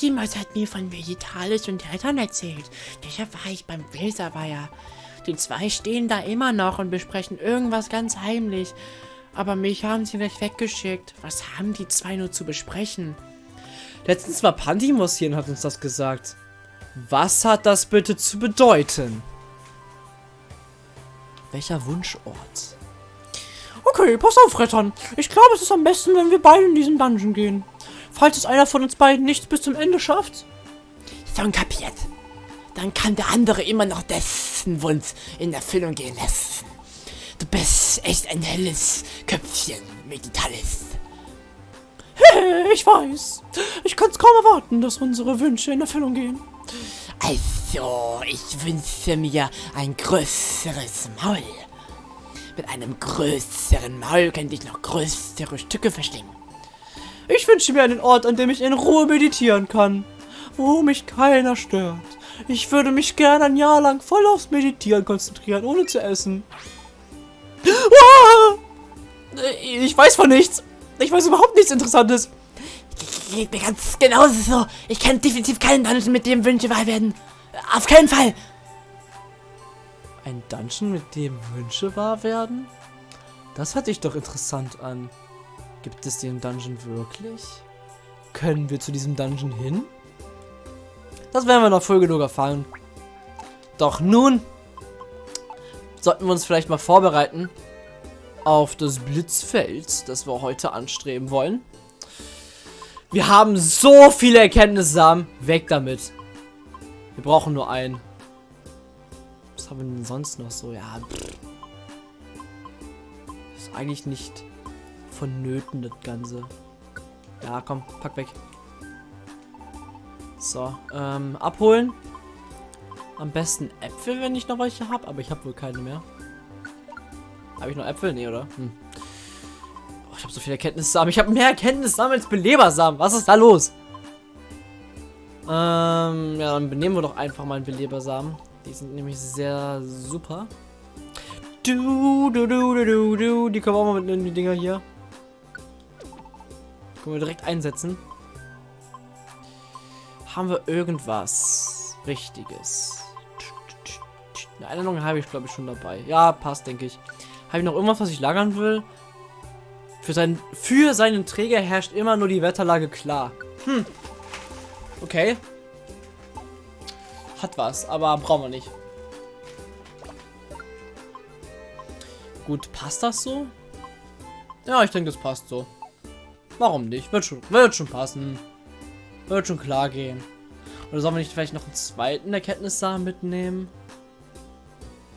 Jemand hat mir von Vegetalis und Eltern erzählt. Deshalb war ich beim Weserweiher. Die zwei stehen da immer noch und besprechen irgendwas ganz heimlich. Aber mich haben sie gleich weggeschickt. Was haben die zwei nur zu besprechen? Letztens war Pantimos hier und hat uns das gesagt. Was hat das bitte zu bedeuten? Welcher Wunschort? Okay, pass auf, Rettern. Ich glaube, es ist am besten, wenn wir beide in diesen Dungeon gehen. Falls es einer von uns beiden nicht bis zum Ende schafft. Schon kapiert. Dann kann der andere immer noch dessen Wunsch in Erfüllung gehen lassen. Du bist echt ein helles Köpfchen, Meditalis. Ich weiß. Ich kann es kaum erwarten, dass unsere Wünsche in Erfüllung gehen. Also, ich wünsche mir ein größeres Maul. Mit einem größeren Maul könnte ich noch größere Stücke verschlingen. Ich wünsche mir einen Ort, an dem ich in Ruhe meditieren kann. Wo mich keiner stört. Ich würde mich gerne ein Jahr lang voll aufs Meditieren konzentrieren, ohne zu essen. Ah! Ich weiß von nichts. Ich weiß überhaupt nichts Interessantes. Geht mir ganz genauso so. Ich kenne definitiv keinen Dungeon, mit dem Wünsche wahr werden. Auf keinen Fall. Ein Dungeon, mit dem Wünsche wahr werden? Das hört sich doch interessant an. Gibt es den Dungeon wirklich? Können wir zu diesem Dungeon hin? Das werden wir noch früh genug erfahren. Doch nun sollten wir uns vielleicht mal vorbereiten auf das Blitzfeld, das wir heute anstreben wollen. Wir haben so viele Erkenntnissamen. Weg damit. Wir brauchen nur einen. Was haben wir denn sonst noch so? Ja, pff. Ist eigentlich nicht vonnöten, das Ganze. Ja, komm, pack weg. So, ähm, abholen. Am besten Äpfel, wenn ich noch welche habe, aber ich habe wohl keine mehr. Habe ich noch Äpfel? Nee, oder? Hm. Oh, ich habe so viele Erkenntnissamen. Ich habe mehr Erkenntnissamen als Belebersamen. Was ist da los? Ähm, ja, dann benehmen wir doch einfach mal einen Belebersamen. Die sind nämlich sehr super. Du, du, du, du, du, du. Die wir auch mal mit in die Dinger hier. Können wir direkt einsetzen. Haben wir irgendwas Richtiges? Eine Erinnerung habe ich, glaube ich, schon dabei. Ja, passt, denke ich. Habe ich noch irgendwas, was ich lagern will? Für, sein, für seinen Träger herrscht immer nur die Wetterlage klar. Hm. Okay. Hat was, aber brauchen wir nicht. Gut, passt das so? Ja, ich denke, das passt so. Warum nicht? Wird schon, wird schon passen. Wird schon klar gehen. Oder sollen wir nicht vielleicht noch einen zweiten Erkenntnissamen mitnehmen?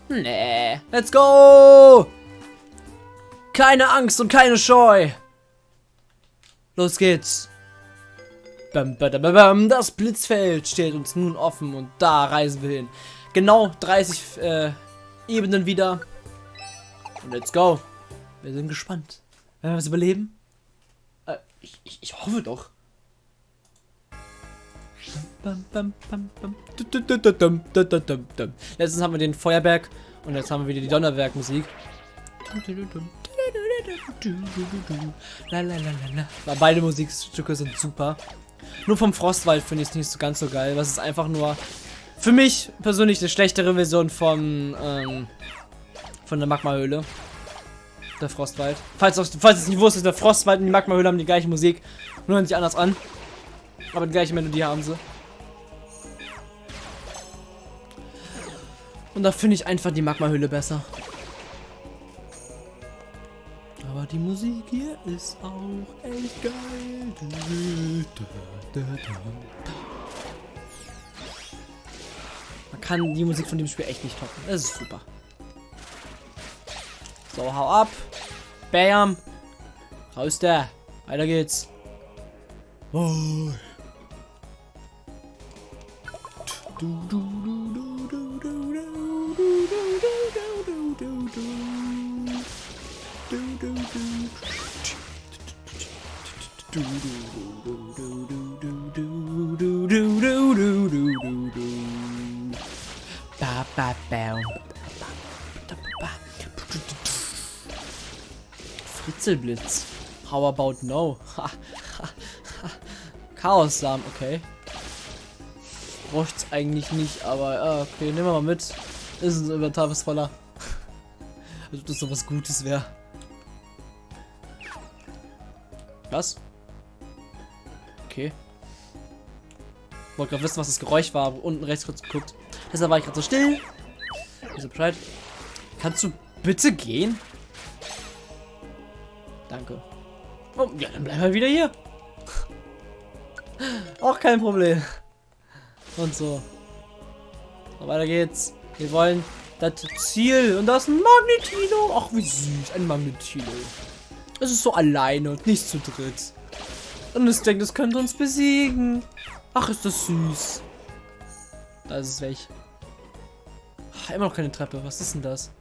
Nee. Let's go! Keine Angst und keine Scheu. Los geht's. Das Blitzfeld steht uns nun offen und da reisen wir hin. Genau 30 äh, Ebenen wieder. Und let's go. Wir sind gespannt. Werden wir es überleben? Äh, ich, ich, ich hoffe doch. Letztens haben wir den Feuerberg und jetzt haben wir wieder die Donnerwerk-Musik. Beide Musikstücke sind super. Nur vom Frostwald finde ich es nicht so ganz so geil. Das ist einfach nur für mich persönlich eine schlechtere Version von, ähm, von der Magmahöhle. Der Frostwald. Falls, auch, falls es nicht wusstet, der Frostwald und die Magmahöhle haben die gleiche Musik. Nur hören sich anders an. Aber die gleiche Melodie haben sie. Und da finde ich einfach die Magmahöhle besser. Aber die Musik hier ist auch echt geil. Man kann die Musik von dem Spiel echt nicht toppen. Das ist super. So, hau ab. Bam. Raus da. Weiter geht's. Oh. Du, du, du, Fritzelblitz. How about no? Chaos-Samen, okay. Bräuchte eigentlich nicht, aber okay, nehmen wir mal mit. Ist ein Inventar voller. Als ob das so was Gutes wäre. Was? Okay. Wollte gerade wissen, was das Geräusch war, unten rechts kurz geguckt. Deshalb war ich gerade so still. Wieso Bescheid? Kannst du bitte gehen? Danke. Oh, ja, dann bleiben wir wieder hier. Auch kein Problem. Und so. so. Weiter geht's. Wir wollen das Ziel. Und da ist ein Magnetino. Ach, wie süß. Ein Magnetino. Es ist so alleine und nicht zu dritt. Und es denkt, es könnte uns besiegen. Ach, ist das süß. Da ist es weg. Ach, immer noch keine Treppe. Was ist denn das?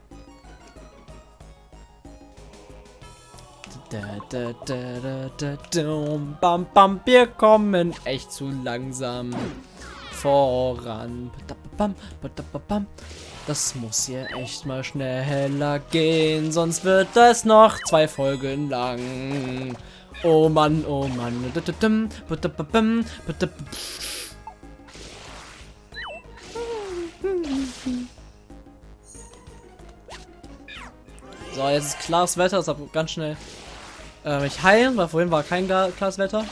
Da, da, da, bam, bam, wir kommen echt zu langsam voran. Das muss hier echt mal schneller gehen, sonst wird das noch zwei Folgen lang. Oh Mann, oh Mann. So, jetzt ist klares Wetter, deshalb ganz schnell äh, mich heilen, weil vorhin war kein klares Wetter.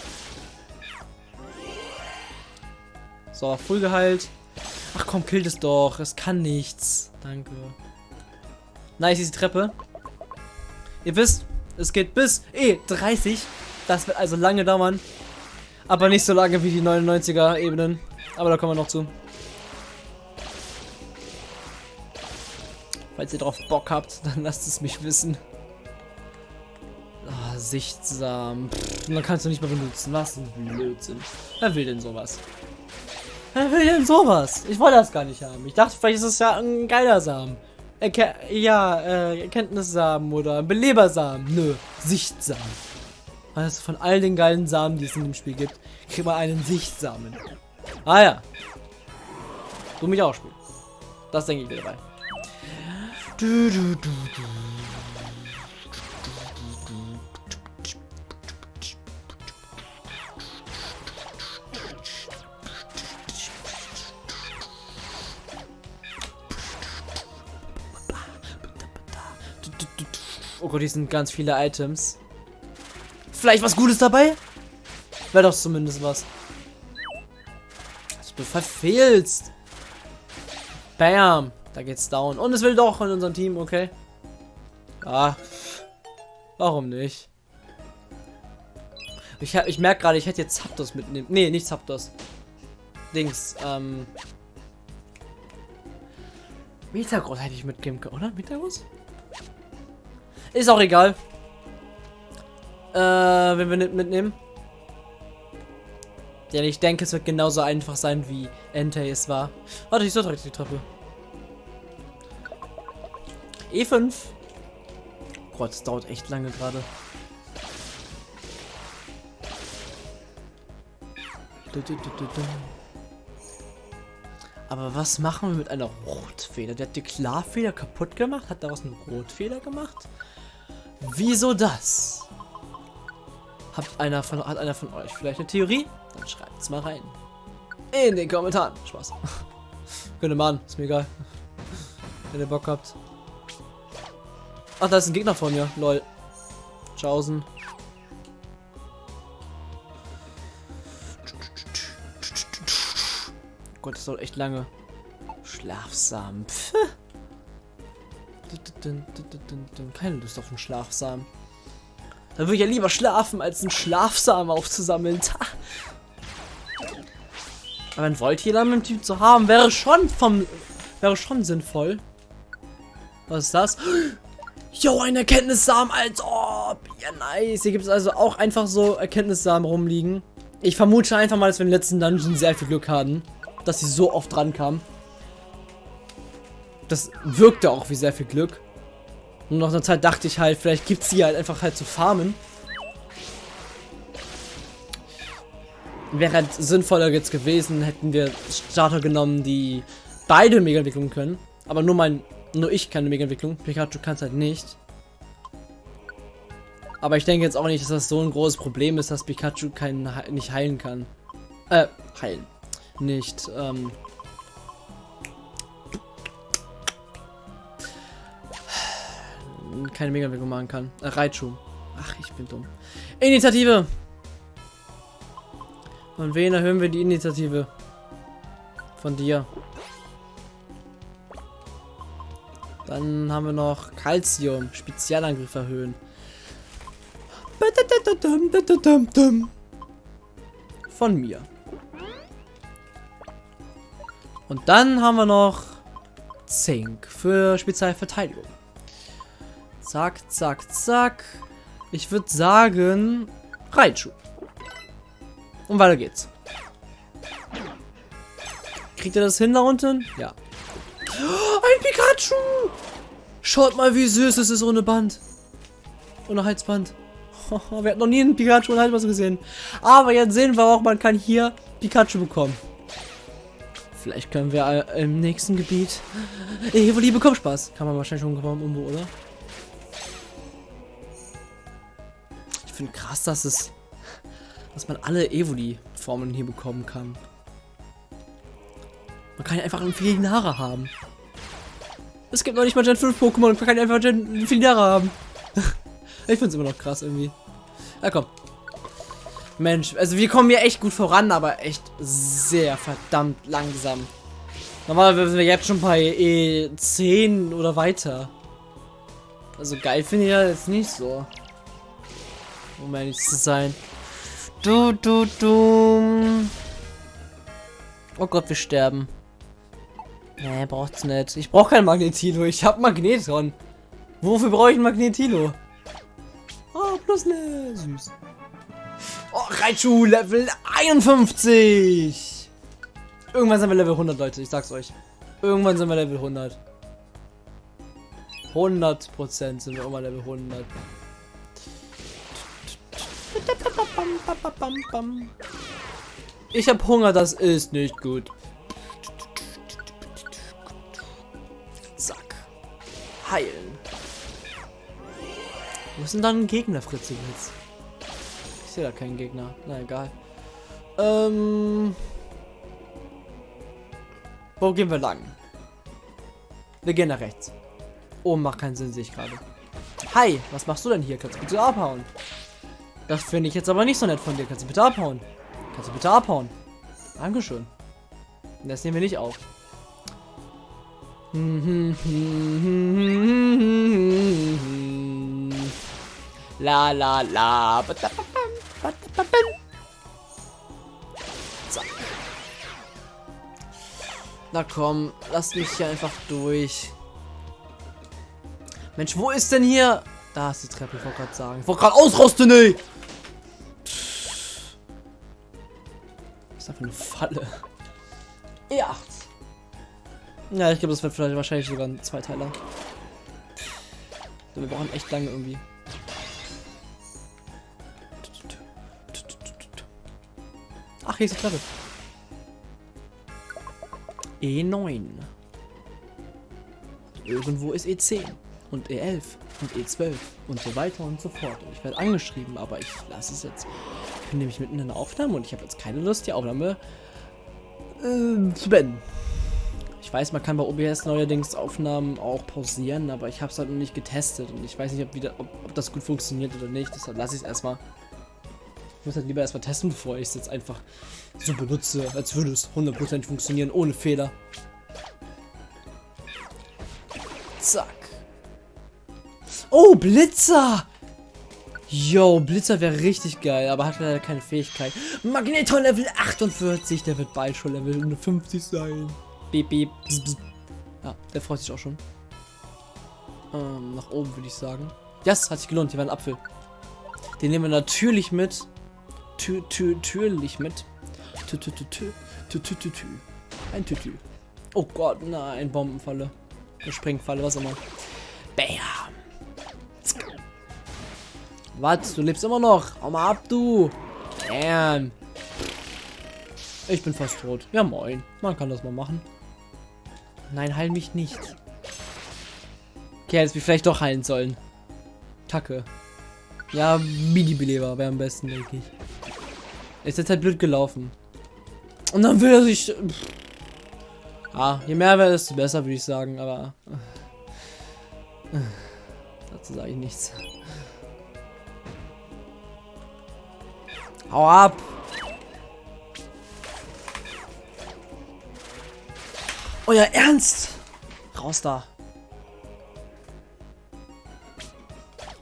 So, früh geheilt. Ach komm, killt es doch. Es kann nichts. Danke. Nice, ist die Treppe. Ihr wisst, es geht bis E30. Das wird also lange dauern. Aber nicht so lange wie die 99er Ebenen. Aber da kommen wir noch zu. Falls ihr drauf Bock habt, dann lasst es mich wissen. Sichtsam. Pff, dann kannst du nicht mehr benutzen. Was ein Blödsinn. Wer will denn sowas? Wer will denn sowas? Ich wollte das gar nicht haben. Ich dachte, vielleicht ist es ja ein geiler Samen. Erke ja, äh, Erkenntnissamen oder Belebersamen. Nö, Sichtsamen. Also von all den geilen Samen, die es in dem Spiel gibt, kriegt man einen Sichtsamen. Ah ja. Du mich auch spielen. Das denke ich mir dabei. Du, du, du, du. Oh Gott, hier sind ganz viele Items. Vielleicht was Gutes dabei? Wäre doch zumindest was. Du verfehlst. Bam. Da geht's down. Und es will doch in unserem Team, okay. Ah. Warum nicht? Ich, ich merke gerade, ich hätte jetzt Zapdos mitnehmen. Nee, nicht Zapdos. Dings, ähm. Metagross hätte ich mitgeben können, oder? Metagross? Ist auch egal. Äh, wenn wir nicht mitnehmen. Denn ich denke, es wird genauso einfach sein, wie Entei es war. Warte, ich soll direkt die Treppe. E5. Gott, das dauert echt lange gerade. Aber was machen wir mit einer Rotfeder? Der hat die Klarfeder kaputt gemacht? Hat daraus eine Rotfeder gemacht? Wieso das? Hat einer von, hat einer von euch vielleicht eine Theorie? Dann schreibt es mal rein. In den Kommentaren. Spaß. Könnt ihr machen, ist mir egal. Wenn ihr Bock habt. Ach, da ist ein Gegner von mir. Lol. Tschaußen. Gott, das dauert echt lange. Schlafsamen. Keine Lust auf einen Schlafsamen. Da würde ich ja lieber schlafen, als einen Schlafsamen aufzusammeln. Aber ein Voltilam im Team zu haben, wäre schon vom. wäre schon sinnvoll. Was ist das? Jo, ein Erkenntnissamen, als ob. Ja, nice. Hier gibt es also auch einfach so Erkenntnissamen rumliegen. Ich vermute einfach mal, dass wir im letzten Dungeon sehr viel Glück hatten. Dass sie so oft dran kamen. Das wirkte auch wie sehr viel Glück. Und nach einer Zeit dachte ich halt, vielleicht gibt es die halt einfach halt zu farmen. Wäre halt sinnvoller jetzt gewesen, hätten wir Starter genommen, die beide Mega-Entwicklungen können. Aber nur mein, nur ich kann eine Mega-Entwicklung. Pikachu kann es halt nicht. Aber ich denke jetzt auch nicht, dass das so ein großes Problem ist, dass Pikachu keinen, nicht heilen kann. Äh, heilen. Nicht, ähm. Keine Mega-Bewegung machen kann. Äh, Reitschuh. Ach, ich bin dumm. Initiative! Von wen erhöhen wir die Initiative? Von dir. Dann haben wir noch Calcium. Spezialangriff erhöhen. Von mir. Und dann haben wir noch Zink für Spezialverteidigung. Zack, zack, zack. Ich würde sagen, Reitschuh. Und weiter geht's. Kriegt ihr das hin da unten? Ja. Ein Pikachu! Schaut mal, wie süß es ist ohne Band. Ohne Halsband. Wir hatten noch nie einen Pikachu ohne Halsband gesehen. Aber jetzt sehen wir auch, man kann hier Pikachu bekommen. Vielleicht können wir äh, im nächsten Gebiet... Evoli bekommt Spaß. Kann man wahrscheinlich schon bekommen irgendwo, oder? Finde krass, dass es... Dass man alle Evoli-Formen hier bekommen kann. Man kann einfach einen Felinara haben. Es gibt noch nicht mal Gen 5 Pokémon man kann einfach Gen Felinara haben. ich finde es immer noch krass irgendwie. Ja, komm. Mensch, also wir kommen hier echt gut voran, aber echt sehr verdammt langsam. Normalerweise sind wir jetzt schon bei E10 oder weiter. Also geil finde ich ja jetzt nicht so. Um ehrlich zu sein. Du, du, du. Oh Gott, wir sterben. Nee, braucht's nicht. Ich brauche kein Magnetilo. Ich habe Magnetron. Wofür brauche ich ein Magnetilo? Oh, plus ne. Süß. Oh, Raichu, Level 51. Irgendwann sind wir Level 100, Leute. Ich sag's euch. Irgendwann sind wir Level 100. 100% sind wir immer Level 100. Ich hab Hunger, das ist nicht gut. Zack. Heilen. Wo ist denn dann ein Gegner, Fritze jetzt? Ich sehe da keinen Gegner. Na egal. Ähm. Wo gehen wir lang? Wir gehen nach rechts. Oh, macht keinen Sinn, sehe ich gerade. Hi, was machst du denn hier? Kannst du bitte abhauen? Das finde ich jetzt aber nicht so nett von dir. Kannst du bitte abhauen? Kannst du bitte abhauen? Dankeschön. Das nehmen wir nicht auf. La la la. Zack. Na komm, lass mich hier einfach durch. Mensch, wo ist denn hier? Da ist die Treppe, ich wollte gerade sagen. Ich wollte gerade ausrosten, ey! Ist einfach eine Falle. Ja. Ja, ich glaube, das wird vielleicht wahrscheinlich sogar ein Zweiteiler. Wir brauchen echt lange irgendwie. Ach, hier ist die Treppe. E9. Irgendwo ist E10 und E11 und E12 und so weiter und so fort. Und ich werde angeschrieben, aber ich lasse es jetzt. Ich bin nämlich mitten in einer Aufnahme und ich habe jetzt keine Lust, die Aufnahme äh, zu beenden. Ich weiß, man kann bei OBS neuerdings Aufnahmen auch pausieren, aber ich habe es halt noch nicht getestet und ich weiß nicht, ob, wieder, ob, ob das gut funktioniert oder nicht. Deshalb lasse ich es erstmal. Ich muss halt lieber erstmal testen, bevor ich es jetzt einfach so benutze, als würde es 100% funktionieren, ohne Fehler. Zack. Oh, Blitzer! Yo, Blitzer wäre richtig geil, aber hat leider keine Fähigkeit. Magneton Level 48, der wird bald schon Level 50 sein. Beep, beep, bzz, bzz. Ja, der freut sich auch schon. Ähm, nach oben würde ich sagen. Ja, yes, hat sich gelohnt, hier war ein Apfel. Den nehmen wir natürlich mit. Tü, tü, natürlich mit. Tü, tü, tü, tü, tü, tü, tü, tü. Ein Tütü. Oh Gott, nein, Bombenfalle. Sprengfalle, was auch immer. Bam. Was? Du lebst immer noch? Hau mal ab, du. Bam. Ich bin fast tot. Ja, moin. Man kann das mal machen. Nein, heil mich nicht. Okay, hätte mich vielleicht doch heilen sollen. Kacke. Ja, Mini-Beleber wäre am besten, denke ich. Ist jetzt halt blöd gelaufen. Und dann will er sich. Ah, je mehr wäre, desto besser, würde ich sagen, aber. äh, Dazu sage ich nichts. Hau ab! Euer Ernst! Raus da!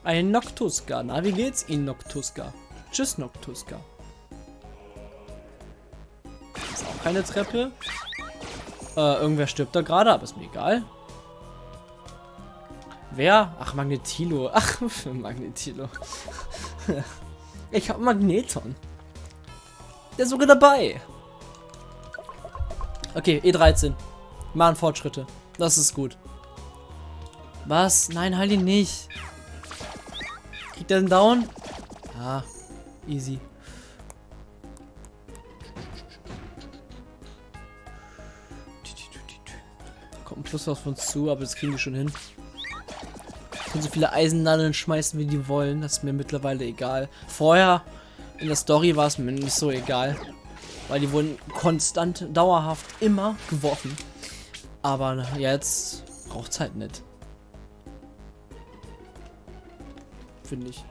Ein Noctuska. Na, wie geht's Ihnen, Noctuska? Tschüss, Noctuska. Ist auch keine Treppe. Äh, irgendwer stirbt da gerade, aber ist mir egal. Wer? Ach, Magnetilo. Ach, Magnetilo. ich hab Magneton. Der ist sogar dabei. Okay, E13. Machen Fortschritte. Das ist gut. Was? Nein, halt ihn nicht. Kriegt er den Down? Ah, easy. Kommt ein Plus auf uns zu, aber das kriegen die schon hin. Können so viele Eisennadeln schmeißen, wie die wollen. Das ist mir mittlerweile egal. Vorher in der Story war es mir nicht so egal. Weil die wurden konstant, dauerhaft immer geworfen. Aber jetzt braucht es halt nicht. Finde ich.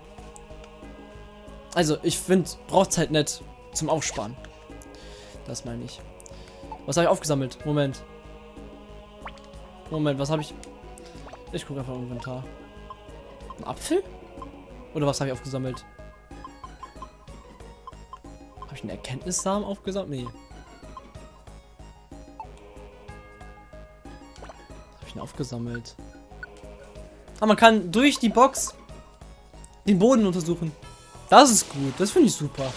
Also, ich finde, braucht es halt nicht zum Aufsparen. Das meine ich. Was habe ich aufgesammelt? Moment. Moment, was habe ich... Ich gucke einfach im Inventar. Ein Apfel? Oder was habe ich aufgesammelt? Habe ich einen Erkenntnissamen aufgesammelt? Nee. Habe ich denn aufgesammelt? Ah, man kann durch die Box den Boden untersuchen. Das ist gut. Das finde ich super.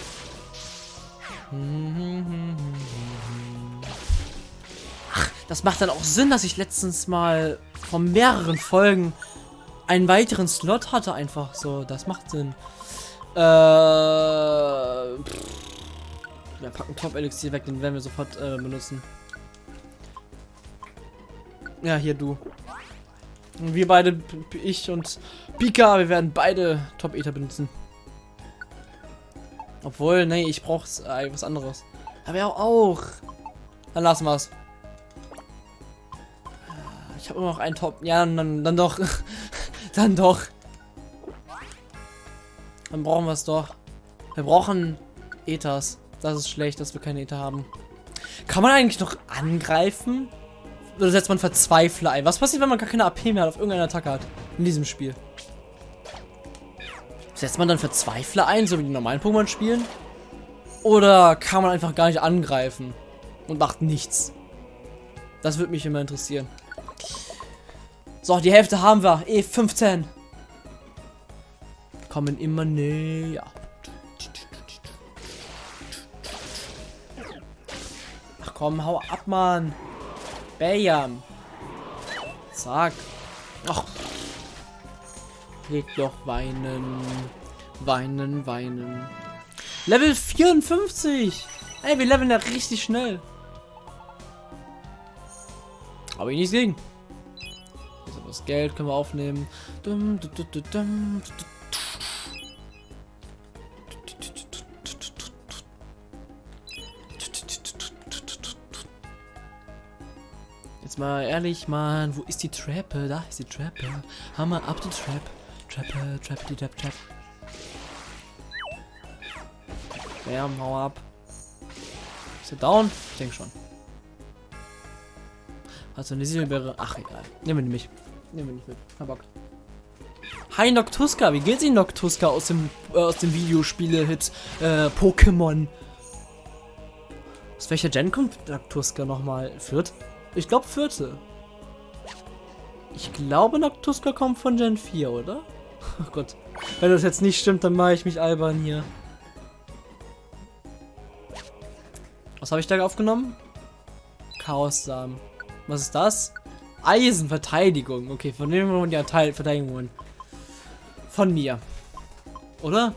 Ach, das macht dann auch Sinn, dass ich letztens mal von mehreren Folgen einen weiteren Slot hatte einfach so. Das macht Sinn. Äh. Wir packen Top-Elixier weg, den werden wir sofort äh, benutzen. Ja, hier du. Und wir beide, ich und Pika, wir werden beide Top-Ether benutzen. Obwohl, nee, ich brauche äh, was anderes. Aber ja auch. Dann lassen wir's. Äh, Ich habe immer noch einen Top. Ja, dann, dann doch. dann doch. Dann brauchen wir es doch. Wir brauchen Ethers. Das ist schlecht, dass wir keine Ether haben. Kann man eigentlich noch angreifen? Oder setzt man Verzweifler ein? Was passiert, wenn man gar keine AP mehr hat, auf irgendeine Attacke hat? In diesem Spiel. Setzt man dann Verzweifler ein, so wie die normalen Pokémon spielen? Oder kann man einfach gar nicht angreifen und macht nichts? Das würde mich immer interessieren. So, die Hälfte haben wir. E15. Kommen immer näher. Ach komm, hau ab, Mann. Bam. Zack. Ach. Leg doch weinen. Weinen, weinen. Level 54. Ey, wir leveln ja richtig schnell. Aber ich nichts gegen. Das Geld, können wir aufnehmen. Jetzt mal ehrlich, Mann, wo ist die Treppe? Da ist die Treppe. Hammer ab die Trap. Treppe, Trap, die Trap, Trap. Ja, hau ab. Ist er down? Ich denke schon. Also eine Silbeere. Ach egal. Nehmen wir nicht. Nehmen wir nicht mit. Kein Bock. Hi Noctuska, wie geht's Ihnen Noctuska aus dem äh, aus dem Videospiele-Hit äh, Pokémon? Aus welcher Gen kommt Noctuska nochmal? Viert? Ich glaube vierte. Ich glaube Noctuska kommt von Gen 4, oder? Oh Gott. Wenn das jetzt nicht stimmt, dann mache ich mich albern hier. Was habe ich da aufgenommen? Chaos-Samen. Was ist das? Eisenverteidigung. Okay, von wem wollen die Teil Verteidigung holen? Von mir. Oder?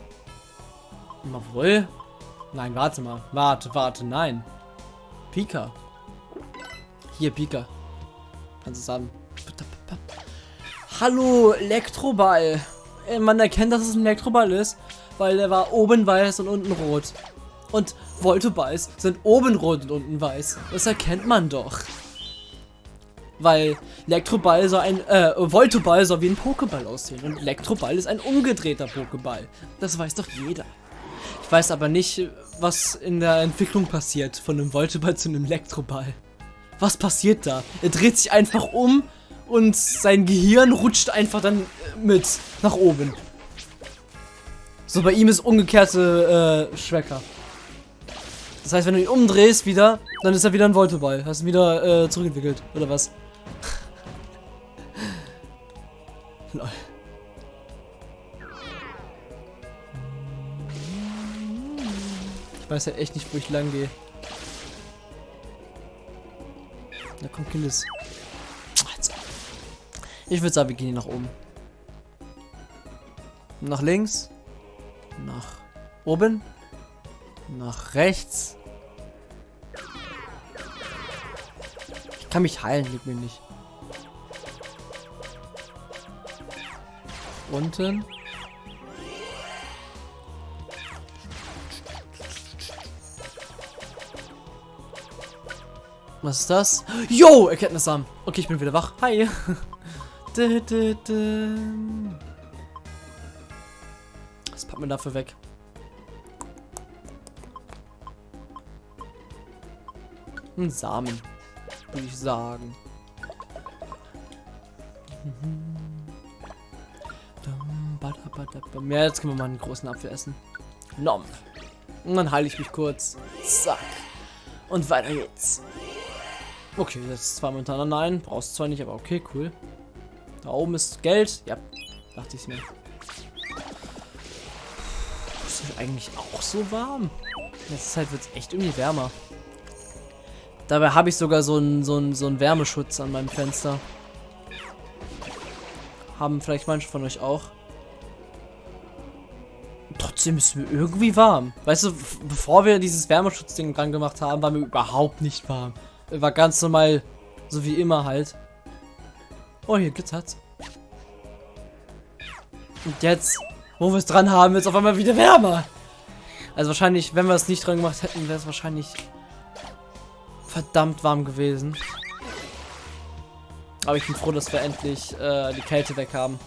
Mal wohl. Nein, warte mal. Warte, warte, nein. Pika. Hier, Pika. Kannst du es haben. Hallo, Elektroball. Äh, Man erkennt, dass es ein Elektroball ist, weil der war oben weiß und unten rot. Und Voltoballs sind oben rot und unten weiß. Das erkennt man doch. Weil Elektroball soll ein, äh, Voltoball soll wie ein Pokéball aussehen. Und Elektroball ist ein umgedrehter Pokéball. Das weiß doch jeder. Ich weiß aber nicht, was in der Entwicklung passiert von einem Voltoball zu einem Elektroball. Was passiert da? Er dreht sich einfach um und sein Gehirn rutscht einfach dann äh, mit nach oben. So, bei ihm ist umgekehrte äh, Schwecker. Das heißt, wenn du ihn umdrehst wieder, dann ist er wieder ein Voltoball. Hast ihn wieder äh, zurückentwickelt, oder was? Lol. Ich weiß ja echt nicht, wo ich lang gehe. Da kommt Killis. Ich würde sagen, wir gehen hier nach oben. Nach links. Nach oben. Nach rechts. Ich kann mich heilen, liegt mir nicht. Unten. Was ist das? Yo, Erkenntnissamen. Okay, ich bin wieder wach. Hi. Was packt man dafür weg? Ein Samen, würde ich sagen. Ja, jetzt können wir mal einen großen Apfel essen. Nom. Und dann heile ich mich kurz. Zack. Und weiter geht's. Okay, ist zwar momentan nein. Brauchst zwar nicht, aber okay, cool. Da oben ist Geld. Ja, dachte ich mir. Ist es eigentlich auch so warm? In letzter Zeit wird es echt irgendwie wärmer. Dabei habe ich sogar so einen so so einen Wärmeschutz an meinem Fenster. Haben vielleicht manche von euch auch. trotzdem ist mir irgendwie warm. Weißt du, bevor wir dieses Wärmeschutzding dran gemacht haben, war mir überhaupt nicht warm. War ganz normal, so wie immer halt. Oh, hier glitzert's. Und jetzt, wo wir es dran haben, wird es auf einmal wieder wärmer. Also wahrscheinlich, wenn wir es nicht dran gemacht hätten, wäre es wahrscheinlich verdammt warm gewesen. Aber ich bin froh, dass wir endlich äh, die Kälte weg haben.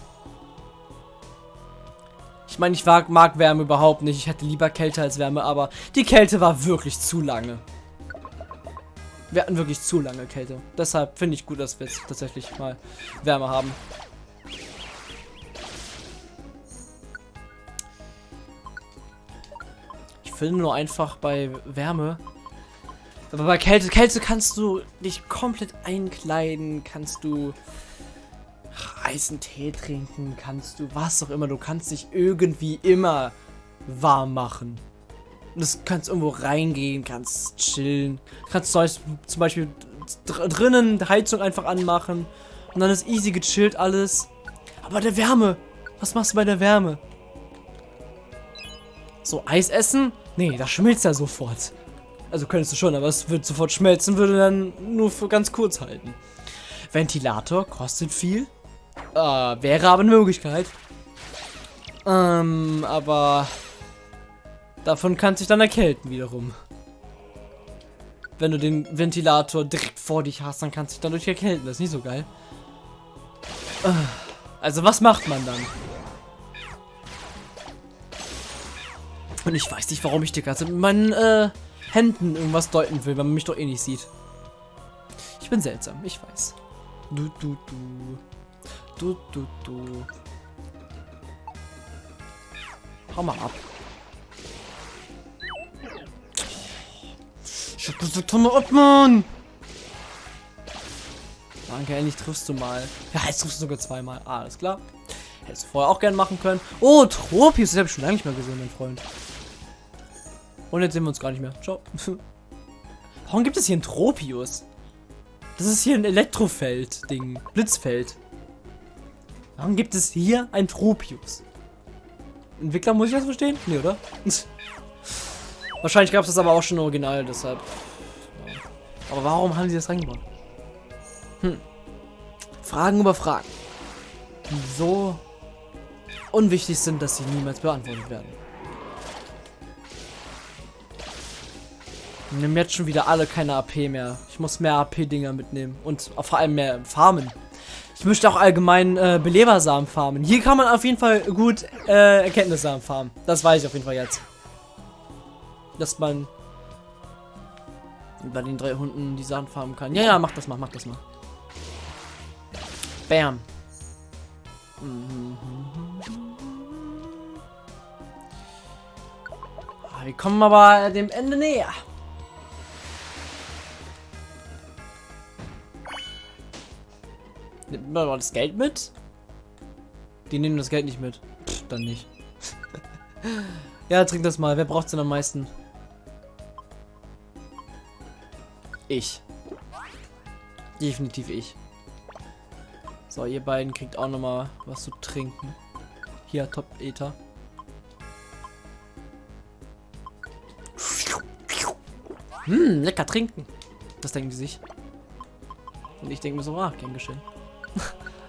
Ich meine, ich mag, mag Wärme überhaupt nicht. Ich hätte lieber Kälte als Wärme, aber die Kälte war wirklich zu lange. Wir hatten wirklich zu lange Kälte. Deshalb finde ich gut, dass wir jetzt tatsächlich mal Wärme haben. Ich finde nur einfach bei Wärme. Aber bei Kälte, Kälte kannst du dich komplett einkleiden, kannst du heißen Tee trinken, kannst du was auch immer. Du kannst dich irgendwie immer warm machen. Das kannst irgendwo reingehen, kannst chillen. Kannst zum Beispiel drinnen die Heizung einfach anmachen. Und dann ist easy gechillt alles. Aber der Wärme. Was machst du bei der Wärme? So, Eis essen? Nee, das schmilzt ja sofort. Also könntest du schon, aber es wird sofort schmelzen, würde dann nur für ganz kurz halten. Ventilator kostet viel. Äh, wäre aber eine Möglichkeit. Ähm, aber Davon kann sich dann erkälten wiederum. Wenn du den Ventilator direkt vor dich hast, dann kannst du dich dadurch erkälten. Das ist nicht so geil. Also was macht man dann? Und ich weiß nicht, warum ich die ganze mit meinen äh, Händen irgendwas deuten will, wenn man mich doch eh nicht sieht. Ich bin seltsam, ich weiß. Du, du, du. Du, du, du. Hau mal ab. Ich hab gesagt, hör mal ab, Mann! Danke, endlich triffst du mal. Ja, jetzt triffst du sogar zweimal. Ah, alles klar. Hättest du vorher auch gerne machen können. Oh, Tropius, das habe ich schon lange nicht mehr gesehen, mein Freund. Und jetzt sehen wir uns gar nicht mehr. Ciao. Warum gibt es hier ein Tropius? Das ist hier ein Elektrofeld-Ding. Blitzfeld. Warum gibt es hier ein Tropius? Entwickler muss ich das verstehen? Nee, oder? Wahrscheinlich gab es das aber auch schon original, deshalb. Aber warum haben sie das reingebaut? Hm. Fragen über Fragen. Die so unwichtig sind, dass sie niemals beantwortet werden. Nimm jetzt schon wieder alle keine AP mehr. Ich muss mehr AP-Dinger mitnehmen. Und vor allem mehr farmen. Ich möchte auch allgemein äh, Belebersamen farmen. Hier kann man auf jeden Fall gut äh, Erkenntnissamen farmen. Das weiß ich auf jeden Fall jetzt. Dass man bei den drei Hunden die Sachen farmen kann. Ja, ja, mach das mal, mach das mal. Bam. Mhm. Ah, Wir kommen aber dem Ende näher. Nimmt man aber das Geld mit? Die nehmen das Geld nicht mit. Pff, dann nicht. ja, trink das mal. Wer braucht es denn am meisten? Ich. Definitiv ich. So, ihr beiden kriegt auch noch mal was zu trinken. Hier, Top Ether. Hm, lecker trinken. Das denken die sich. Und ich denke mir so, ah, gern geschehen.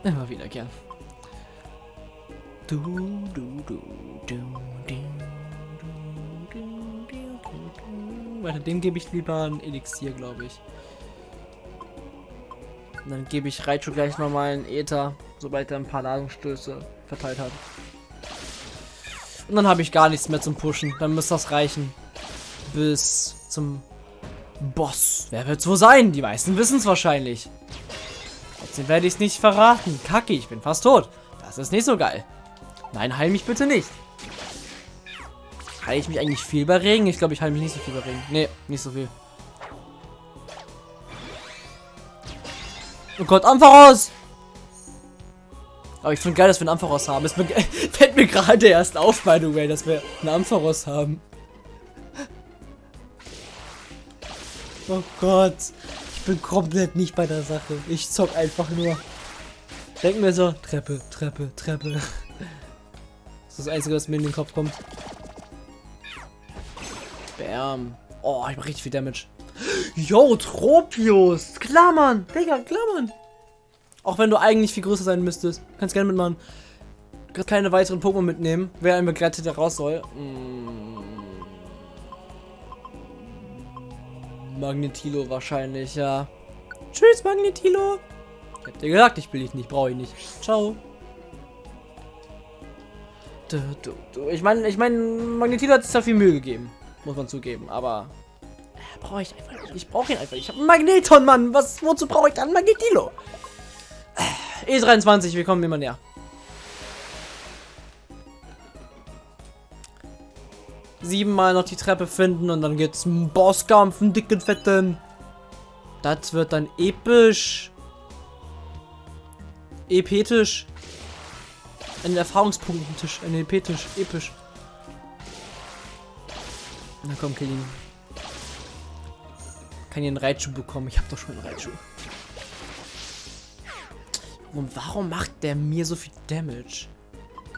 Immer wieder gern. Du, du, du, du, du, Warte, dem gebe ich lieber ein Elixier, glaube ich. Und dann gebe ich Raichu gleich nochmal einen Ether, sobald er ein paar Ladungsstöße verteilt hat. Und dann habe ich gar nichts mehr zum Pushen. Dann müsste das reichen. Bis zum Boss. Wer wird es wohl sein? Die meisten wissen es wahrscheinlich. Trotzdem werde ich es nicht verraten. Kacke, ich bin fast tot. Das ist nicht so geil. Nein, heil mich bitte nicht. Heile ich mich eigentlich viel bei Regen? Ich glaube, ich heile mich nicht so viel bei Regen. Nee, nicht so viel. Oh Gott, Ampharos! Aber ich finde geil, dass wir einen Ampharos haben. Es fällt mir gerade erst auf, by the way, dass wir einen Ampharos haben. Oh Gott. Bin komplett nicht bei der Sache. Ich zock einfach nur. Denk mir so, Treppe, Treppe, Treppe. Das ist das Einzige, was mir in den Kopf kommt. Bam. Oh, ich mach richtig viel Damage. Yo, Tropius. Klar, Mann. Digga, klar, Mann. Auch wenn du eigentlich viel größer sein müsstest. Kannst gerne mitmachen. Kannst keine weiteren Pokémon mitnehmen. Wer ein Begleiter raus soll. Mm. Magnetilo wahrscheinlich, ja. Tschüss, Magnetilo. Ich hab dir gesagt, ich will dich nicht, brauche ich nicht. Ciao. Du, du, du. Ich meine, ich mein, Magnetilo hat sich da viel Mühe gegeben. Muss man zugeben, aber... Äh, brauche ich einfach nicht. Ich brauche ihn einfach. Ich habe Magneton, Mann. Was, wozu brauche ich dann Magnetilo? Äh, E23, wir kommen immer näher. Siebenmal noch die Treppe finden und dann geht's ein Bosskampf, einen dicken, fetten. Das wird dann episch. Epetisch. Ein Erfahrungspunktentisch. Ein epetisch. Episch. Na komm, kill ihn. Kann ich einen Reitschuh bekommen? Ich habe doch schon einen Reitschuh. Und warum macht der mir so viel Damage?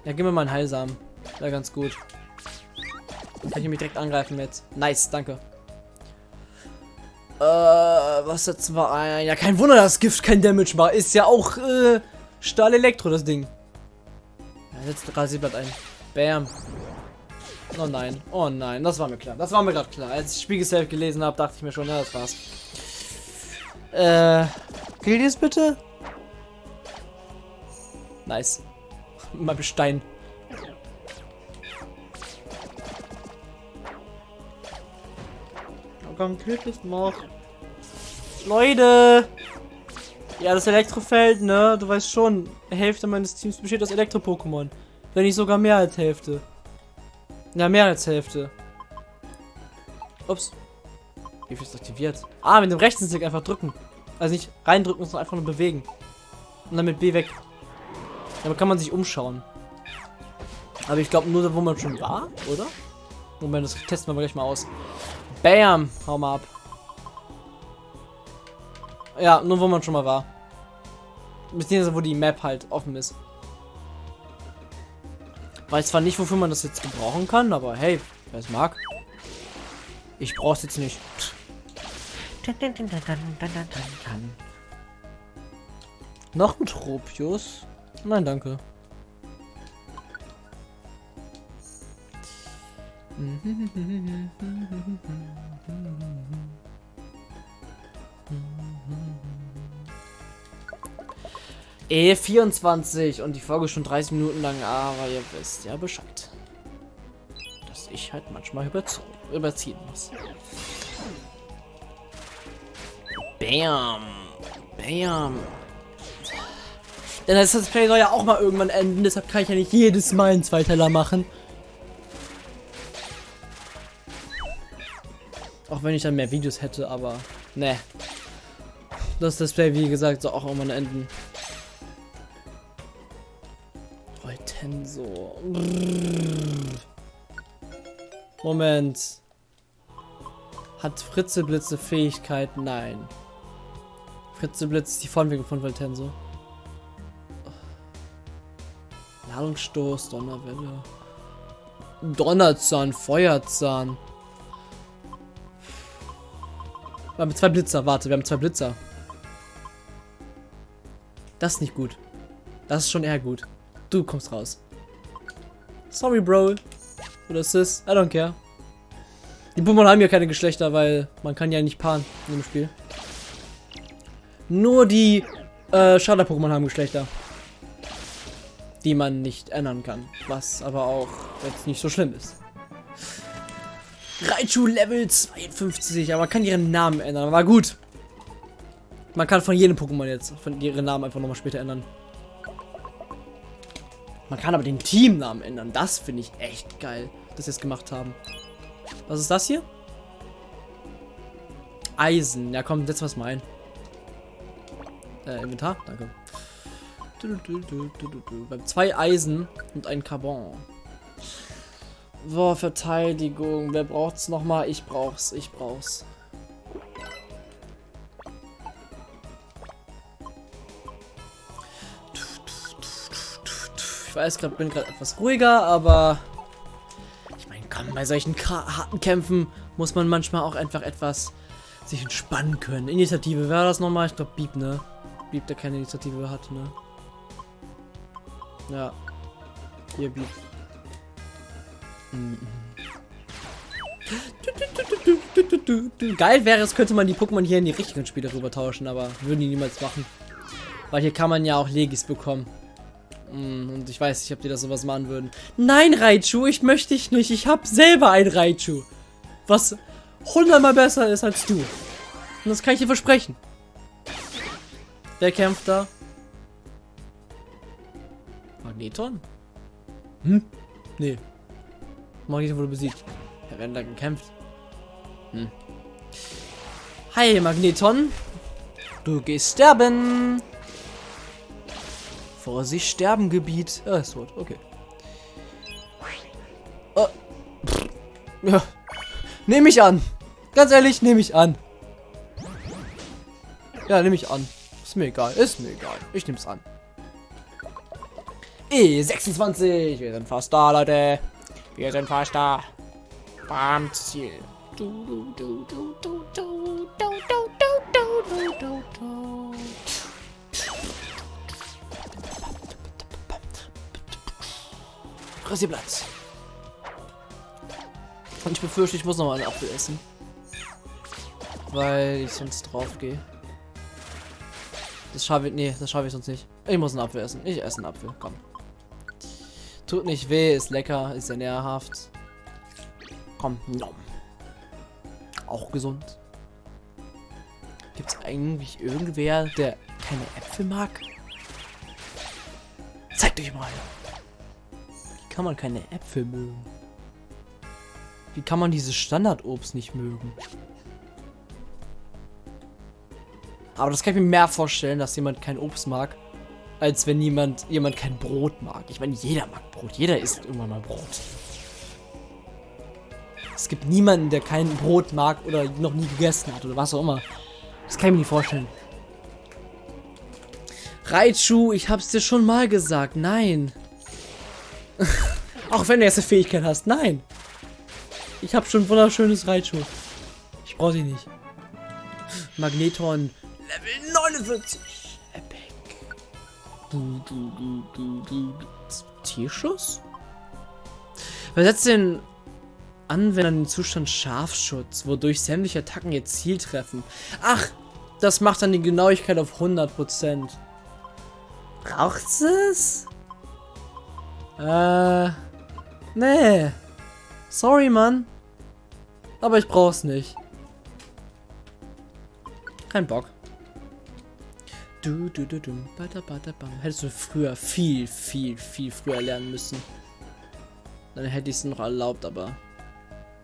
Ja, gib mir mal einen Heilsamen. Wäre ganz gut. Kann ich mich direkt angreifen jetzt. Nice, danke. Äh, was jetzt war ein... Ja, kein Wunder, dass Gift kein Damage war. Ist ja auch, äh, Stahl-Elektro, das Ding. Ja, jetzt Rasierblatt ein. Bam. Oh nein, oh nein, das war mir klar. Das war mir gerade klar. Als ich Spiegelsafe gelesen habe, dachte ich mir schon, ja, das war's. Äh, gilt es bitte? Nice. Mal Bestein. Komm, killt es noch. Leute! Ja, das Elektrofeld, ne? Du weißt schon, Hälfte meines Teams besteht aus Elektro-Pokémon. Wenn nicht sogar mehr als Hälfte. Ja, mehr als Hälfte. Ups. Wie viel ist aktiviert? Ah, mit dem rechten Stick einfach drücken. Also nicht reindrücken, sondern einfach nur bewegen. Und dann mit B weg. Damit kann man sich umschauen. Aber ich glaube nur, wo man schon war, oder? Moment, das testen wir gleich mal aus. Bam! Hau mal ab. Ja, nur wo man schon mal war. Beziehungsweise wo die Map halt offen ist. Weiß zwar nicht, wofür man das jetzt gebrauchen kann, aber hey, wer es mag. Ich brauch's jetzt nicht. Noch ein Tropius? Nein, danke. E24 und die Folge schon 30 Minuten lang, aber ihr wisst ja Bescheid. Dass ich halt manchmal überziehen muss. Bam. Bam. Denn das Play soll ja auch mal irgendwann enden, deshalb kann ich ja nicht jedes Mal einen Zweiteiler machen. Auch wenn ich dann mehr Videos hätte, aber ne. Das Display, wie gesagt, soll auch irgendwann enden. Voltenso. Brrr. Moment. Hat Fritzeblitze Fähigkeiten? Nein. Fritzeblitz ist die Vorentwicklung von Voltenso. Ladungsstoß, Donnerwelle. Donnerzahn, Feuerzahn. Wir haben zwei Blitzer, warte, wir haben zwei Blitzer. Das ist nicht gut. Das ist schon eher gut. Du kommst raus. Sorry, Bro. Oder Sis. I don't care. Die Pokémon haben ja keine Geschlechter, weil man kann ja nicht paaren in dem Spiel. Nur die äh, Starter-Pokémon haben Geschlechter. Die man nicht ändern kann. Was aber auch jetzt nicht so schlimm ist. Raichu Level 52, aber man kann ihren Namen ändern. Aber gut. Man kann von jedem Pokémon jetzt von ihren Namen einfach nochmal später ändern. Man kann aber den Teamnamen ändern. Das finde ich echt geil, dass sie es gemacht haben. Was ist das hier? Eisen. Ja, komm, setz was mal ein. Äh, Inventar? Danke. Du, du, du, zwei Eisen und ein Carbon. Boah, Verteidigung. Wer braucht's nochmal? Ich brauch's. Ich brauch's. Ich weiß gerade, bin gerade etwas ruhiger, aber ich meine, komm, bei solchen harten Kämpfen muss man manchmal auch einfach etwas sich entspannen können. Initiative, wer war das nochmal? Ich glaube, Beep, ne? Beep, der keine Initiative hat, ne? Ja. Hier, Beep. Geil wäre es, könnte man die Pokémon hier in die richtigen Spiele rüber tauschen, aber würden die niemals machen. Weil hier kann man ja auch Legis bekommen. Mm, Und ich weiß nicht, ob die das sowas machen würden. Nein, Raichu, ich möchte dich nicht. Ich habe selber ein Raichu. Was hundertmal besser ist als du. Und das kann ich dir versprechen. Wer kämpft da? Magneton? Hm? Nee. Magneton wurde besiegt. Ja, werden da gekämpft. Hm. Hi, Magneton. Du gehst sterben. Vorsicht, Sterbengebiet. Ah, ist tot. Okay. Oh. Ja. Nehme ich an. Ganz ehrlich, nehme ich an. Ja, nehme ich an. Ist mir egal. Ist mir egal. Ich nehme es an. E26. Wir sind fast da, Leute. Wir sind fast da. Bam, Ziel. Du, du, du, Rasierplatz. Und ich befürchte, ich muss noch mal einen Apfel essen. Weil ich sonst drauf gehe. Das schaffe ich. Nee, das schaffe ich sonst nicht. Ich muss einen Apfel essen. Ich esse einen Apfel. Komm. Tut nicht weh, ist lecker, ist sehr nährhaft. Komm, nom. Auch gesund. Gibt es eigentlich irgendwer, der keine Äpfel mag? Zeigt euch mal. Wie kann man keine Äpfel mögen? Wie kann man dieses Standardobst nicht mögen? Aber das kann ich mir mehr vorstellen, dass jemand kein Obst mag, als wenn jemand, jemand kein Brot mag. Ich meine, jeder mag Brot. Jeder isst irgendwann mal Brot. Es gibt niemanden, der kein Brot mag oder noch nie gegessen hat oder was auch immer. Das kann ich mir nicht vorstellen. Raichu, ich hab's dir schon mal gesagt. Nein. auch wenn du jetzt eine Fähigkeit hast. Nein. Ich hab schon ein wunderschönes Raichu. Ich brauch sie nicht. Magneton. Level 49. Du, du, du, du, du. Tierschuss? Wer setzt den Anwender den Zustand Scharfschutz, wodurch sämtliche Attacken ihr Ziel treffen. Ach, das macht dann die Genauigkeit auf 100%. Braucht's es? Äh, nee. Sorry, Mann. Aber ich brauch's nicht. Kein Bock. Du, du, du, du, bada, bada, bam. Hättest du früher, viel, viel, viel früher lernen müssen. Dann hätte ich es noch erlaubt, aber...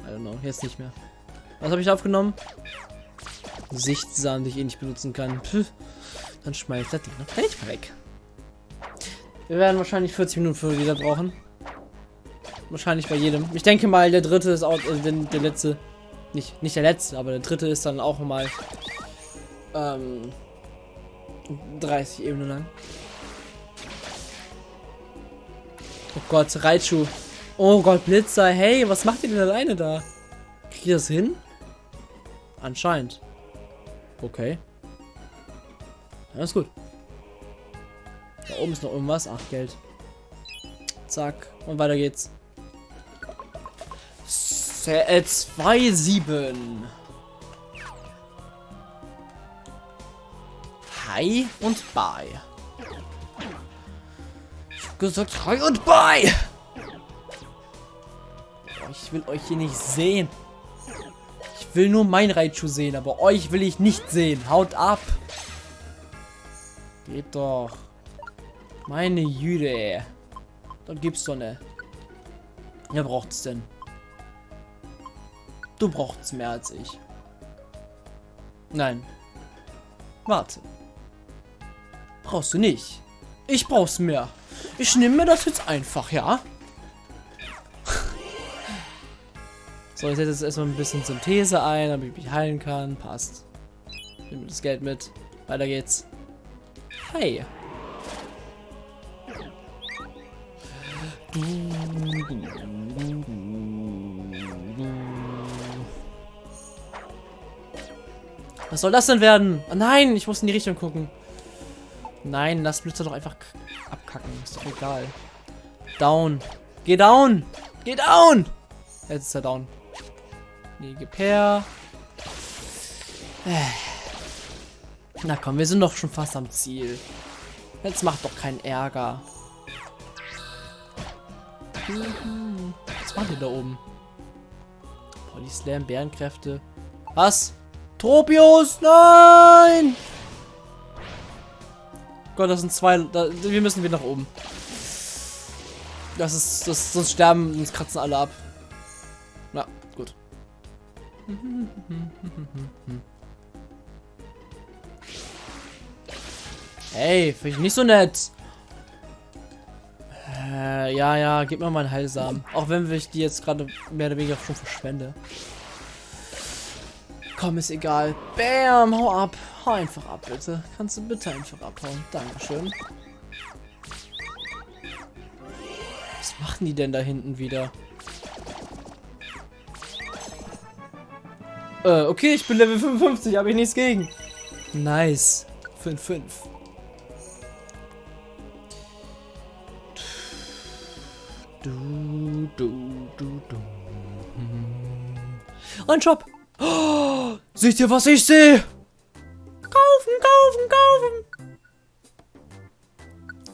I don't know, jetzt nicht mehr. Was habe ich aufgenommen? Sichtsamen, die ich eh nicht benutzen kann. Pff, dann schmeißt das Ding noch gleich weg. Wir werden wahrscheinlich 40 Minuten für jeder brauchen. Wahrscheinlich bei jedem. Ich denke mal, der dritte ist auch, äh, der, der letzte. Nicht, nicht der letzte, aber der dritte ist dann auch mal ähm, 30 Ebenen lang. Oh Gott, Raichu. Oh Gott, Blitzer. Hey, was macht ihr denn alleine da? Kriegt ihr das hin? Anscheinend. Okay. Ist gut. Da oben ist noch irgendwas. Ach, Geld. Zack. Und weiter geht's. 2-7. Hi und bye. Ich hab gesagt, hi und bye. Ich will euch hier nicht sehen. Ich will nur mein Raichu sehen, aber euch will ich nicht sehen. Haut ab. Geht doch. Meine Jüde. Dann gibt's doch ne. Wer braucht's denn? Du braucht's mehr als ich. Nein. Warte. Brauchst du nicht. Ich brauch's mehr. Ich nehme mir das jetzt einfach, ja? so, ich setze jetzt erstmal ein bisschen Synthese ein, damit ich mich heilen kann. Passt. Nehme das Geld mit. Weiter geht's. Hi. Was soll das denn werden? Oh nein, ich muss in die Richtung gucken. Nein, lass Blitzer doch einfach abkacken. Ist doch egal. Down. Geh down. Geh down. Jetzt ist er down. Nee, gib her. Na komm, wir sind doch schon fast am Ziel. Jetzt macht doch keinen Ärger. Was macht ihr da oben? Body Slam, Bärenkräfte. Was? Tropius, nein! Gott, das sind zwei. Da, wir müssen wieder nach oben. Das ist. Das, sonst sterben, uns kratzen alle ab. Na, gut. Hey, finde ich nicht so nett. Äh, ja, ja, gib mir mal einen Heilsamen. Auch wenn ich die jetzt gerade mehr oder weniger schon verschwende. Komm, ist egal. Bam, hau ab. Hau einfach ab, bitte. Kannst du bitte einfach abhauen? Dankeschön. Was machen die denn da hinten wieder? Äh, okay, ich bin Level 55, habe ich nichts gegen. Nice. 5-5. Du, du, du, du. Ein Shop. Oh, seht ihr, was ich sehe? Kaufen, kaufen, kaufen.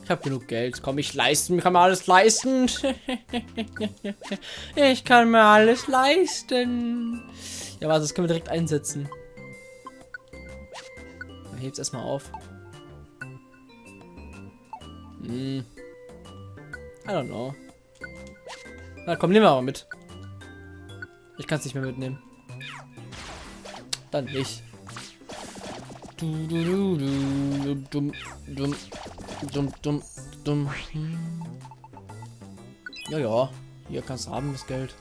Ich habe genug Geld. Komm, ich leisten, kann mir alles leisten. ich kann mir alles leisten. Ja, warte, das können wir direkt einsetzen. Heb's erstmal auf. Hm. I don't know. Na komm, nehmen wir aber mit. Ich kann es nicht mehr mitnehmen. Dann nicht. Du, du, du, du, dumm, dumm, dumm, dumm, dumm. Ja, ja. Hier kannst du haben, das Geld.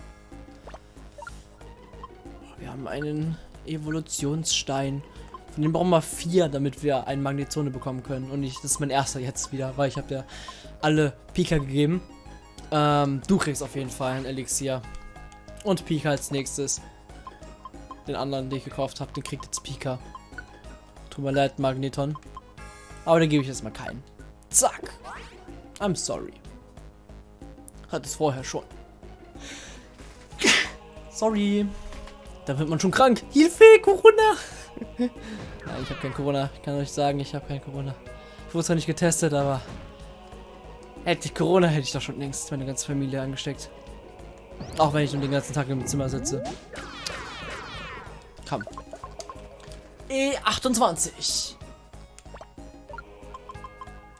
Wir haben einen Evolutionsstein. Von dem brauchen wir vier, damit wir einen Magnetzone bekommen können. Und ich, das ist mein erster jetzt wieder, weil ich habe ja alle Pika gegeben. Ähm, du kriegst auf jeden Fall ein Elixier. Und Pika als nächstes. Den anderen, den ich gekauft habe, den kriegt jetzt Pika. Tut mir leid, Magneton. Aber dann gebe ich jetzt mal keinen. Zack. I'm sorry. Hat es vorher schon. Sorry. Da wird man schon krank. Hilfe, Corona. Nein, ich habe kein Corona. Ich kann euch sagen, ich habe kein Corona. Ich wurde zwar nicht getestet, aber hätte ich Corona, hätte ich doch schon längst meine ganze Familie angesteckt. Auch wenn ich nur den ganzen Tag im Zimmer sitze. Komm. E28.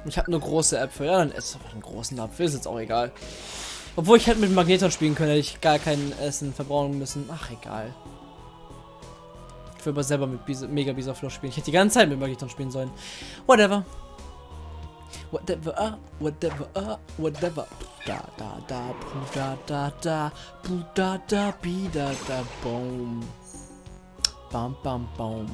Ich habe nur große Äpfel. Ja, dann esse einfach einen großen Apfel. Ist jetzt auch egal. Obwohl ich hätte mit Magneton spielen können, hätte ich gar kein Essen verbrauchen müssen. Ach, egal. Ich will aber selber mit Bis Mega Bisaflow spielen. Ich hätte die ganze Zeit mit Magneton spielen sollen. Whatever. Whatever, ah, whatever, ah, whatever. Da, da, da, pu, da, da, da, pu, da, da, bi, da, da, boom. Bam, bam, bam.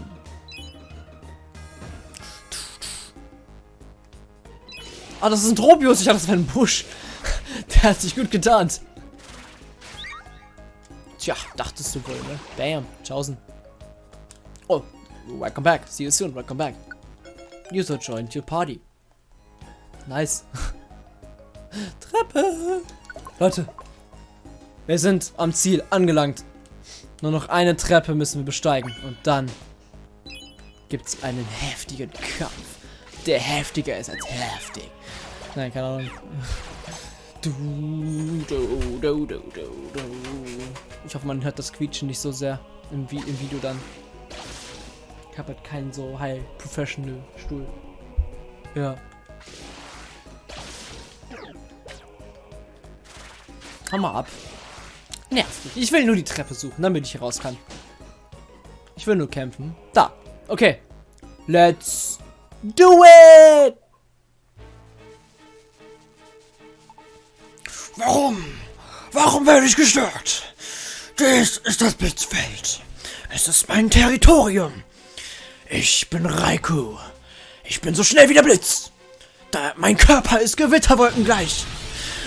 Ah, das ist ein Tropius. Ich dachte, das wäre ein Busch. Der hat sich gut getarnt. Tja, dachtest du wohl, ne? Bam, tschaußen. Oh, welcome back. See you soon, welcome back. User joined your party. Nice. Treppe. Leute, wir sind am Ziel angelangt. Nur noch eine Treppe müssen wir besteigen. Und dann gibt es einen heftigen Kampf. Der heftiger ist als heftig. Nein, keine Ahnung. Du, du, du, du, du. Ich hoffe, man hört das Quietschen nicht so sehr im, Vi im Video dann. Ich habe halt keinen so high professional Stuhl. Ja. Hau mal ab. Nervt mich. Ich will nur die Treppe suchen, damit ich raus kann. Ich will nur kämpfen. Da. Okay. Let's do it! Warum? Warum werde ich gestört? Dies ist das Blitzfeld. Es ist mein Territorium. Ich bin Raikou. Ich bin so schnell wie der Blitz. Da mein Körper ist Gewitterwolken gleich.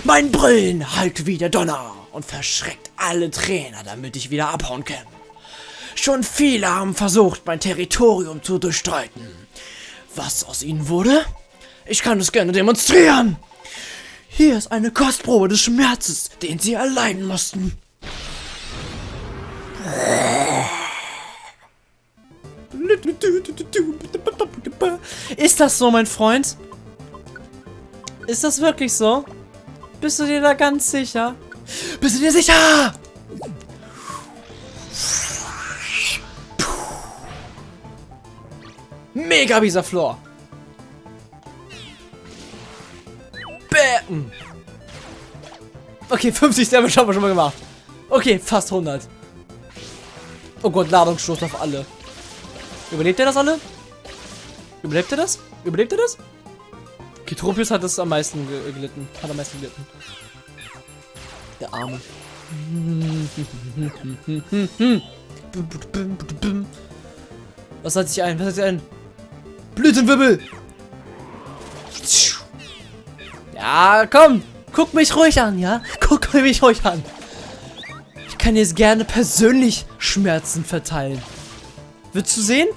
Mein Brillen halt wie der Donner und verschreckt alle Trainer, damit ich wieder abhauen kann. Schon viele haben versucht, mein Territorium zu durchstreiten. Was aus ihnen wurde? Ich kann es gerne demonstrieren. Hier ist eine Kostprobe des Schmerzes, den sie erleiden mussten. Ist das so, mein Freund? Ist das wirklich so? Bist du dir da ganz sicher? Bist du dir sicher? Mega Bisaflor. Bam. Okay, 50 Damage haben wir schon mal gemacht. Okay, fast 100. Oh Gott, Ladungsstoß auf alle. Überlebt er das alle? Überlebt er das? Überlebt er das? Okay, Tropius hat das am meisten ge gelitten. Hat am meisten gelitten. Der Arme. Was hat sich ein? Was hat sich ein? Blütenwirbel! Ja, komm! Guck mich ruhig an, ja? Guck mich ruhig an. Ich kann jetzt gerne persönlich Schmerzen verteilen. Willst du sehen?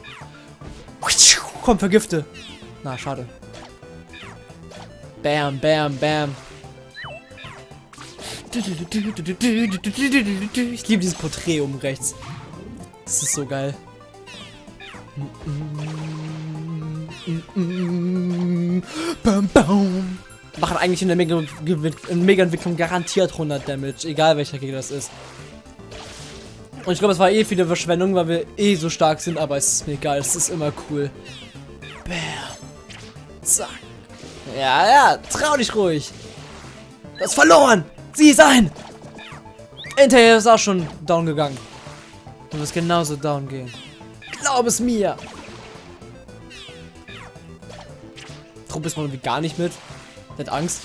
Komm, vergifte. Na, schade. Bam, bam, bam. Ich liebe dieses Porträt oben rechts. Das ist so geil. Machen eigentlich in der Mega-Entwicklung garantiert 100 Damage, egal welcher Gegner das ist. Und ich glaube, es war eh viele Verschwendung, weil wir eh so stark sind, aber es ist mir egal, es ist immer cool. Bam. Zack. Ja, ja, trau dich ruhig. Du hast verloren. Sieh ein. Hinterher ist auch schon down gegangen. Du wirst genauso down gehen. Glaub es mir. Trupp ist man irgendwie gar nicht mit. Der hat Angst.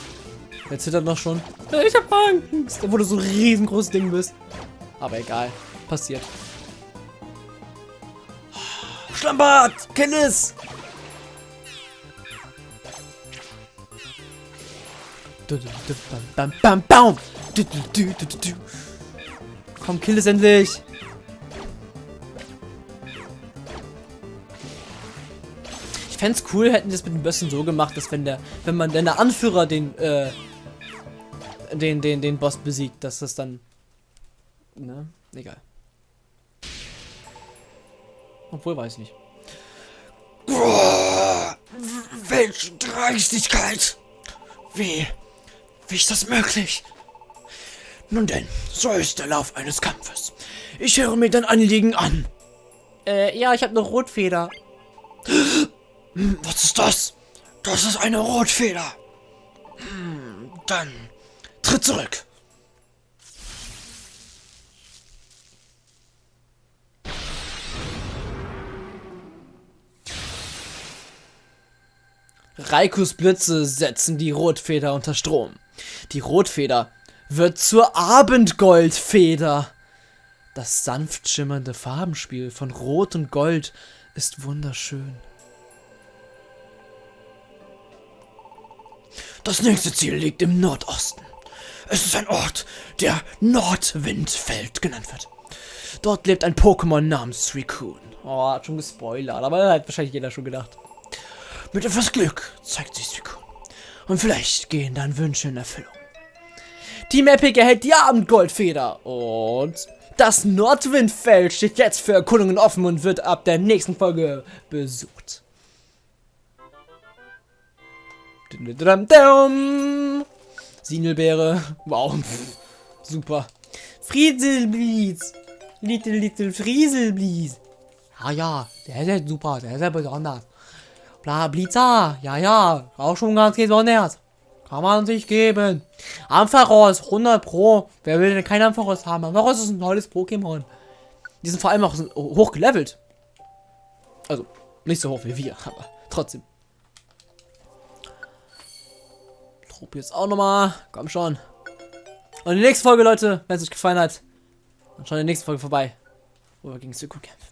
Der zittert noch schon. Ich hab Angst. Obwohl du so ein riesengroßes Ding bist. Aber egal. Passiert. Schlammbad! Kill Bam, bam, bam, Komm, kill es endlich! Ich fände es cool, hätten die das mit dem Bössen so gemacht, dass wenn der, wenn man, wenn der Anführer den, äh, den, den, den Boss besiegt, dass das dann, ne? Egal. Obwohl, weiß ich nicht. Boah, welche Dreistigkeit! Wie, wie ist das möglich? Nun denn, so ist der Lauf eines Kampfes. Ich höre mir dein Anliegen an. Äh, ja, ich habe eine Rotfeder. Hm, Was ist das? Das ist eine Rotfeder. Hm, dann tritt zurück. Raikus Blitze setzen die Rotfeder unter Strom. Die Rotfeder wird zur Abendgoldfeder. Das sanft schimmernde Farbenspiel von Rot und Gold ist wunderschön. Das nächste Ziel liegt im Nordosten. Es ist ein Ort, der Nordwindfeld genannt wird. Dort lebt ein Pokémon namens Suicune. Oh, hat schon gespoilert, aber hat wahrscheinlich jeder schon gedacht. Mit etwas Glück zeigt sich Suicune. Und vielleicht gehen dann Wünsche in Erfüllung. Team Epic erhält die Abendgoldfeder und das Nordwindfeld steht jetzt für Erkundungen offen und wird ab der nächsten Folge besucht. Sinelbeere. Wow. Super. Frieselblies. Little, little Frieselblies. Ja, ja. Der ist ja super. Der ist ja besonders. Bla, Blitzer. Ja, ja. Auch schon ganz besonders. Kann man sich geben. Ampharos, 100 Pro. Wer will denn kein Ampharos haben? Ampharos ist ein tolles Pokémon. Die sind vor allem auch hoch gelevelt. Also, nicht so hoch wie wir, aber trotzdem. Trupp jetzt auch nochmal. Komm schon. Und die nächste Folge, Leute, wenn es euch gefallen hat, dann schaut der nächsten Folge vorbei. Wo wir gegen Syko kämpfen.